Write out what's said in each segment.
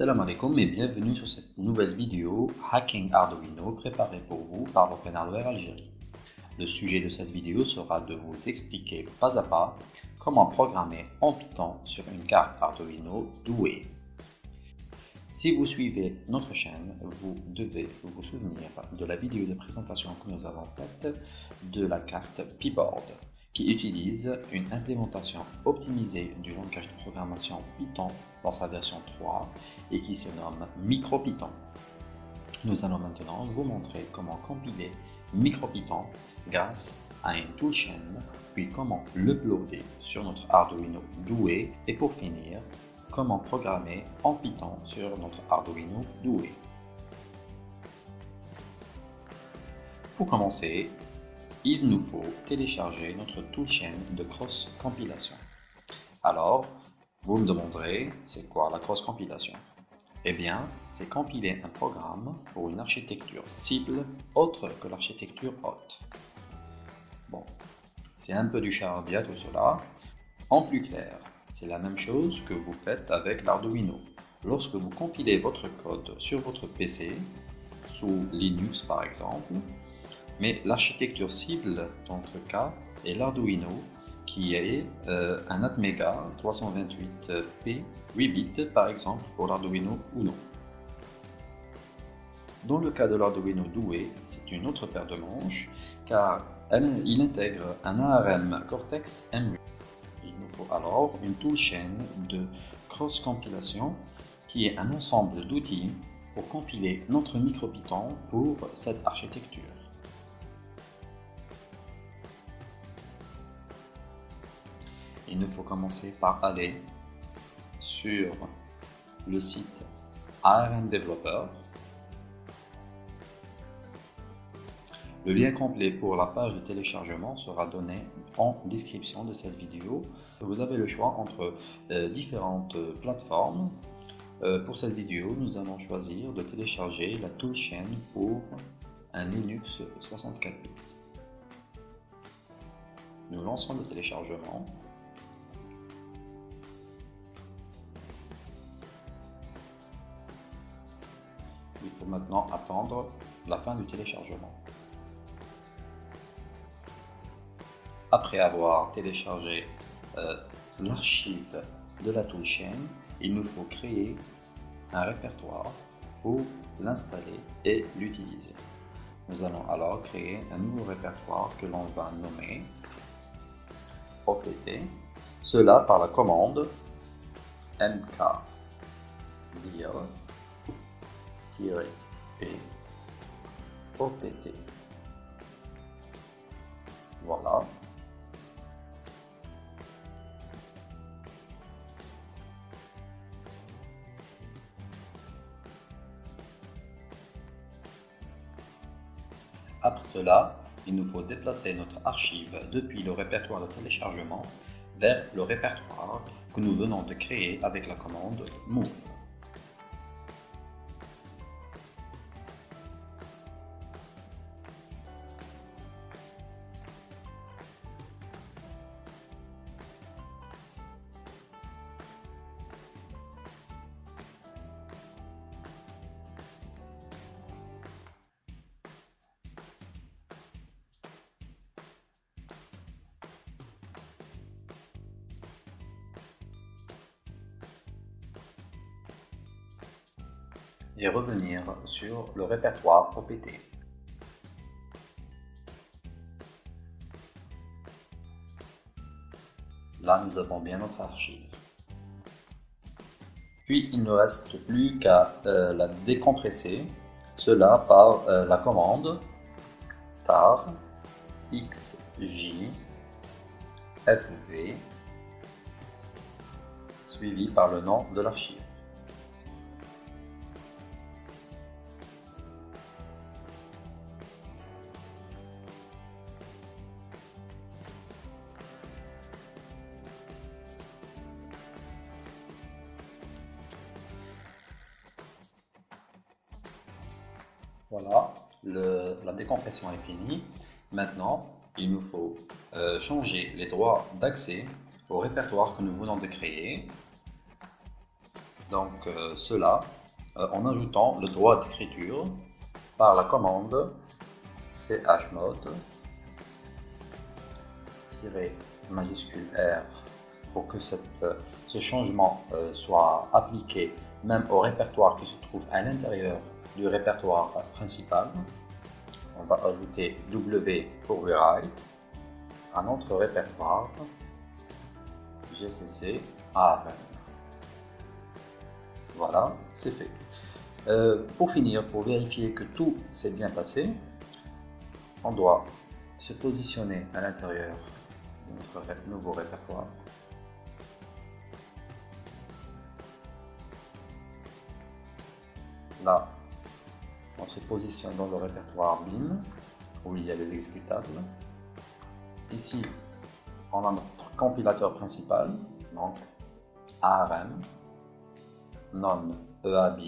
Salam alaikum et bienvenue sur cette nouvelle vidéo Hacking Arduino préparée pour vous par l'Open Hardware Algérie. Le sujet de cette vidéo sera de vous expliquer pas à pas comment programmer en Python sur une carte Arduino douée. Si vous suivez notre chaîne, vous devez vous souvenir de la vidéo de présentation que nous avons faite de la carte Pboard qui utilise une implémentation optimisée du langage de programmation Python dans sa version 3 et qui se nomme MicroPython. Nous allons maintenant vous montrer comment compiler MicroPython grâce à une toolchain, puis comment l'uploader sur notre Arduino doué et pour finir, comment programmer en Python sur notre Arduino doué. Pour commencer, il nous faut télécharger notre toolchain de cross-compilation. Alors, vous me demanderez, c'est quoi la cross-compilation? Eh bien, c'est compiler un programme pour une architecture cible autre que l'architecture haute. Bon, c'est un peu du charabia tout cela. En plus clair, c'est la même chose que vous faites avec l'Arduino. Lorsque vous compilez votre code sur votre PC, sous Linux par exemple, mais l'architecture cible dans notre cas est l'Arduino qui est euh, un Atmega 328P 8 bits par exemple pour l'Arduino Uno. Dans le cas de l'Arduino doué, c'est une autre paire de manches car il intègre un ARM Cortex M8. Il nous faut alors une toolchain de cross-compilation qui est un ensemble d'outils pour compiler notre MicroPython pour cette architecture. Il nous faut commencer par aller sur le site ARM Developer. Le lien complet pour la page de téléchargement sera donné en description de cette vidéo. Vous avez le choix entre euh, différentes plateformes. Euh, pour cette vidéo, nous allons choisir de télécharger la toolchain pour un Linux 64 bits. Nous lançons le téléchargement. Il faut maintenant attendre la fin du téléchargement. Après avoir téléchargé euh, l'archive de la toolchain, il nous faut créer un répertoire pour l'installer et l'utiliser. Nous allons alors créer un nouveau répertoire que l'on va nommer OPT, cela par la commande mkdir P OPT. Voilà. Après cela, il nous faut déplacer notre archive depuis le répertoire de téléchargement vers le répertoire que nous venons de créer avec la commande move. Et revenir sur le répertoire OPT. Là, nous avons bien notre archive. Puis, il ne reste plus qu'à euh, la décompresser, cela par euh, la commande tar xj fv suivi par le nom de l'archive. Est finie. Maintenant, il nous faut euh, changer les droits d'accès au répertoire que nous venons de créer. donc euh, cela euh, en ajoutant le droit d'écriture par la commande chmod majuscule R pour que ce changement soit appliqué même au répertoire qui se trouve à l'intérieur du répertoire principal. On va ajouter W pour à notre répertoire GCC ARM. Voilà, c'est fait. Euh, pour finir, pour vérifier que tout s'est bien passé, on doit se positionner à l'intérieur de notre nouveau répertoire. On se positionne dans le répertoire bin, où il y a les exécutables. Ici, on a notre compilateur principal, donc ARM, non EAB,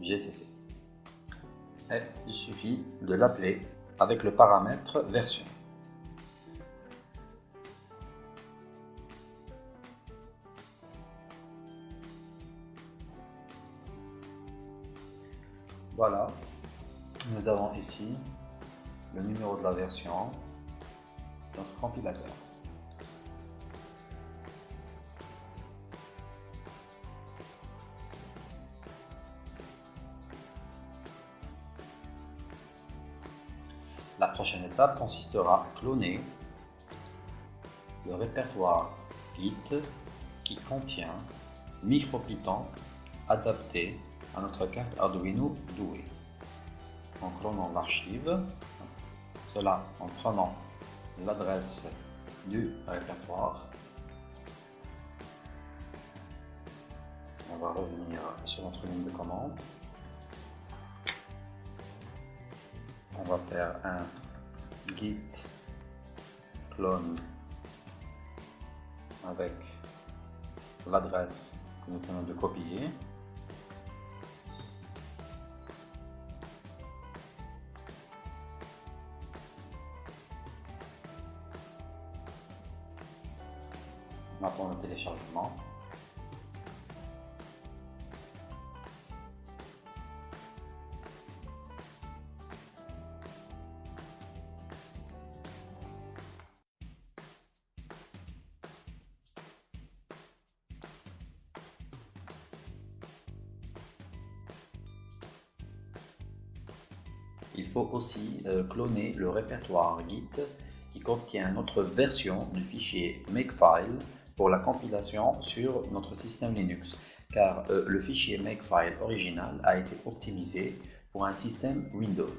GCC. Et il suffit de l'appeler avec le paramètre version. Voilà, nous avons ici le numéro de la version, notre compilateur. La prochaine étape consistera à cloner le répertoire Git qui contient MicroPython adapté à notre carte Arduino douée. En clonant l'archive, cela en prenant l'adresse du répertoire. On va revenir sur notre ligne de commande. On va faire un git clone avec l'adresse que nous venons de copier. Il faut aussi euh, cloner le répertoire Git qui contient notre version du fichier Makefile pour la compilation sur notre système Linux, car euh, le fichier Makefile original a été optimisé pour un système Windows.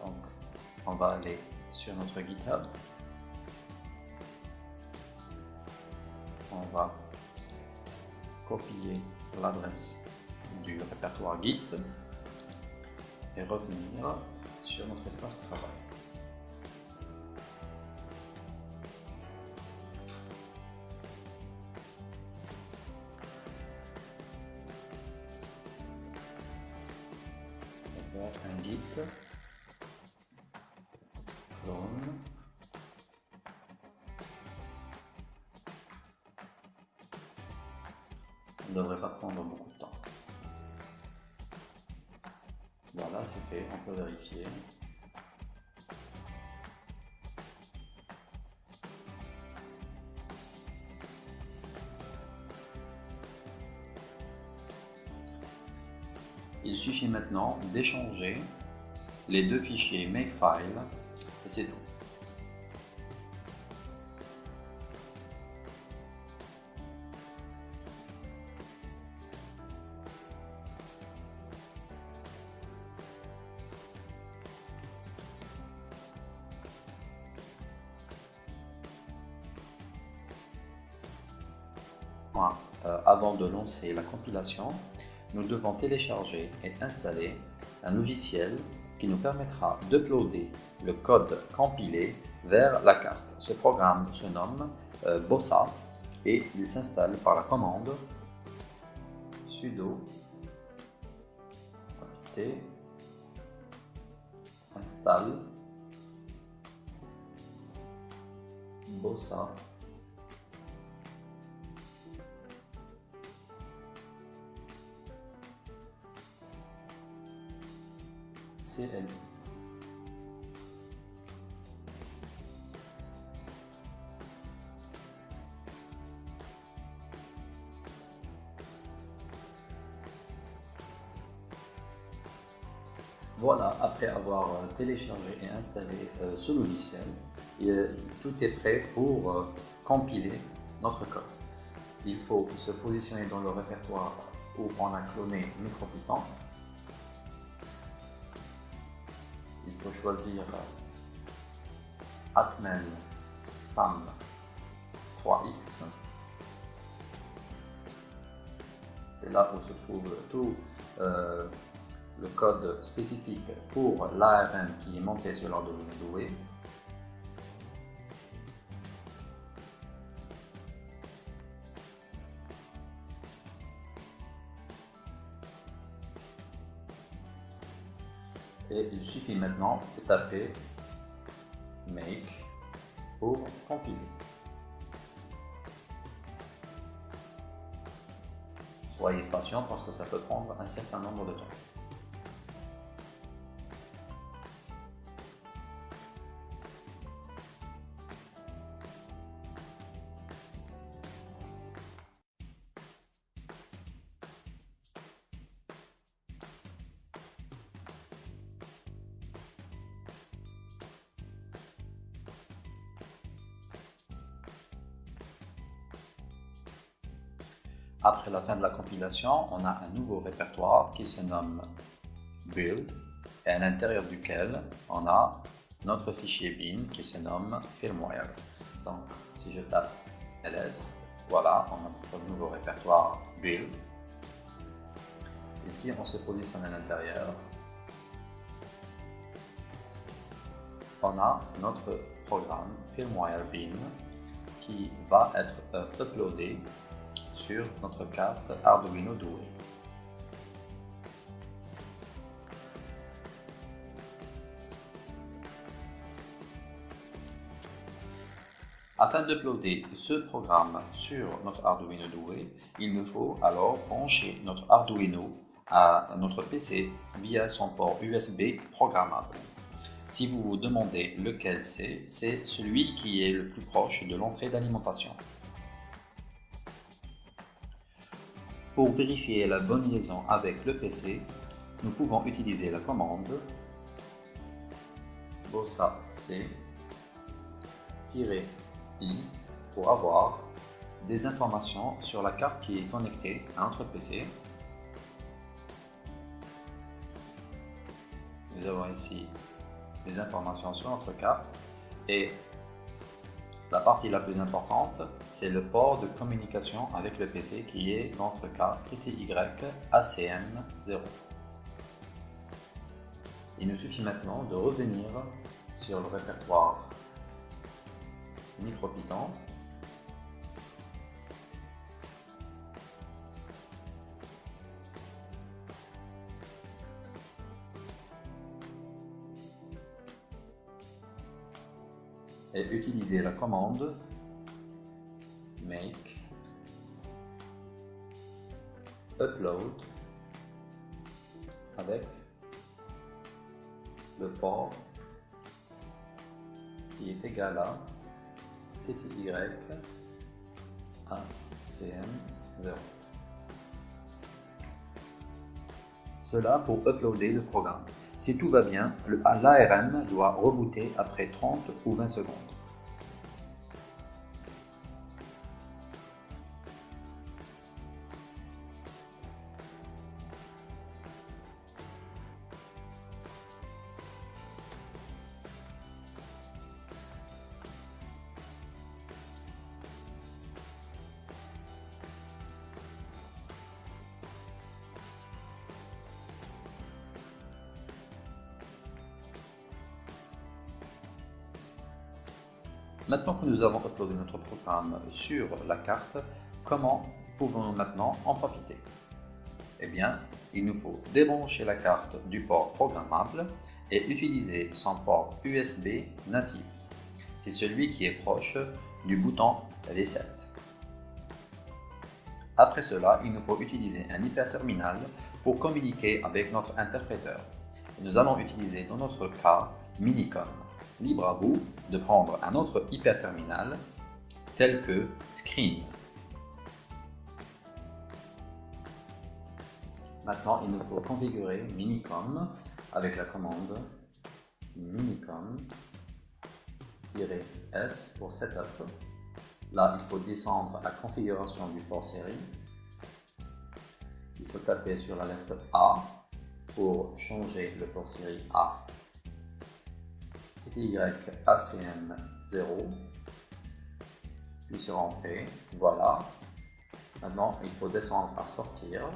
Donc, on va aller sur notre GitHub. On va copier l'adresse du répertoire Git et revenir sur notre espace de travail. Ne devrait pas prendre beaucoup de temps voilà c'est fait on peut vérifier Il suffit maintenant d'échanger les deux fichiers Makefile et c'est tout. Euh, avant de lancer la compilation, nous devons télécharger et installer un logiciel qui nous permettra d'uploader le code compilé vers la carte. Ce programme se nomme euh, Bossa et il s'installe par la commande sudo apt installe Bossa Voilà, après avoir téléchargé et installé euh, ce logiciel, tout est prêt pour euh, compiler notre code. Il faut se positionner dans le répertoire où on a cloné MicroPython. Choisir Atmen SAM 3X. C'est là où se trouve tout euh, le code spécifique pour l'ARM qui est monté sur l'Arduino Douai. Et il suffit maintenant de taper Make pour compiler. Soyez patient parce que ça peut prendre un certain nombre de temps. Après la fin de la compilation, on a un nouveau répertoire qui se nomme build et à l'intérieur duquel on a notre fichier bin qui se nomme firmware. Donc si je tape ls, voilà, on a notre nouveau répertoire build. Ici, on se positionne à l'intérieur. On a notre programme firmware bin qui va être euh, uploadé sur notre carte Arduino Douai. Afin d'uploader ce programme sur notre Arduino Douai, il me faut alors brancher notre Arduino à notre PC via son port USB programmable. Si vous vous demandez lequel c'est, c'est celui qui est le plus proche de l'entrée d'alimentation. Pour vérifier la bonne liaison avec le PC, nous pouvons utiliser la commande bossa c i pour avoir des informations sur la carte qui est connectée à notre PC. Nous avons ici des informations sur notre carte et la partie la plus importante, c'est le port de communication avec le PC qui est dans notre cas TTY ACM0. Il nous suffit maintenant de revenir sur le répertoire MicroPython et utiliser la commande make upload avec le port qui est égal à TTY à CM0. Cela pour uploader le programme. Si tout va bien, l'ARM doit rebooter après 30 ou 20 secondes. Nous avons uploadé notre programme sur la carte, comment pouvons-nous maintenant en profiter? Eh bien, il nous faut débrancher la carte du port programmable et utiliser son port USB natif. C'est celui qui est proche du bouton Reset. Après cela, il nous faut utiliser un hyperterminal pour communiquer avec notre interpréteur. nous allons utiliser dans notre cas Minicom. Libre à vous de prendre un autre hyperterminal tel que Screen. Maintenant, il nous faut configurer Minicom avec la commande minicom-s pour setup. Là, il faut descendre à configuration du port série. Il faut taper sur la lettre A pour changer le port série A. TTY ACM 0. Puis sur Entrée. Voilà. Maintenant, il faut descendre à Sortir.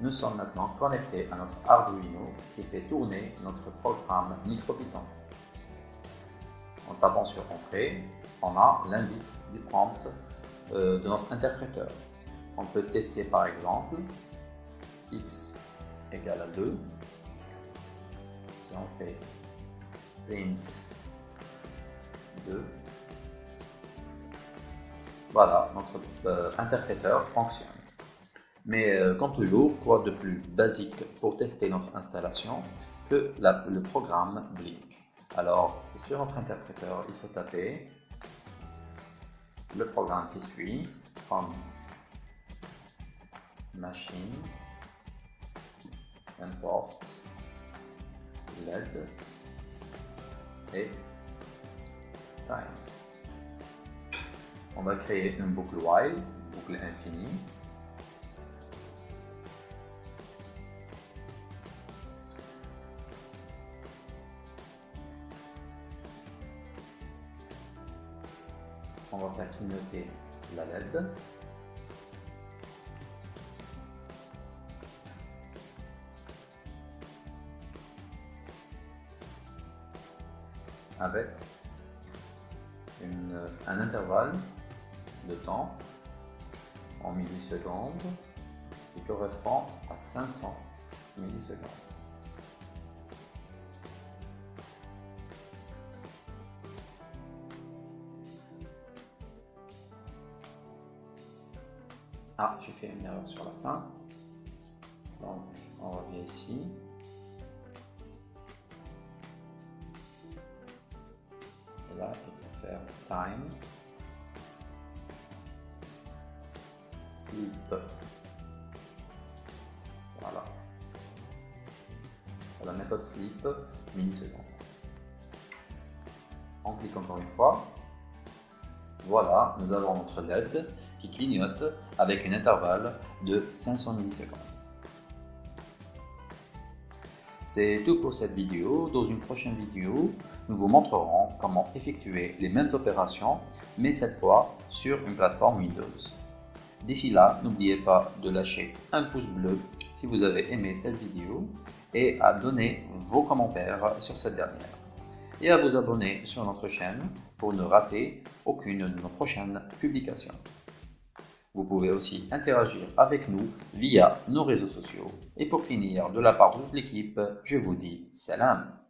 Nous sommes maintenant connectés à notre Arduino qui fait tourner notre programme MicroPython. En tapant sur Entrée, on a l'invite du prompt euh, de notre interpréteur. On peut tester par exemple x égale à 2. Si on fait print 2, voilà, notre euh, interpréteur fonctionne. Mais euh, comme toujours, quoi de plus basique pour tester notre installation que le programme Blink? Alors, sur notre interpréteur, il faut taper le programme qui suit, from machine, import, LED time. On va créer une boucle while, boucle infinie, on va faire clignoter la LED. Avec un intervalle de temps en millisecondes qui correspond à 500 millisecondes. Ah, j'ai fait une erreur sur la fin. Donc, on revient ici. Là, il faut faire time sleep. Voilà. C'est la méthode sleep millisecondes. On clique encore une fois. Voilà, nous avons notre LED qui clignote avec un intervalle de 500 millisecondes. C'est tout pour cette vidéo. Dans une prochaine vidéo, nous vous montrerons comment effectuer les mêmes opérations, mais cette fois sur une plateforme Windows. D'ici là, n'oubliez pas de lâcher un pouce bleu si vous avez aimé cette vidéo et à donner vos commentaires sur cette dernière. Et à vous abonner sur notre chaîne pour ne rater aucune de nos prochaines publications. Vous pouvez aussi interagir avec nous via nos réseaux sociaux. Et pour finir, de la part de toute l'équipe, je vous dis salam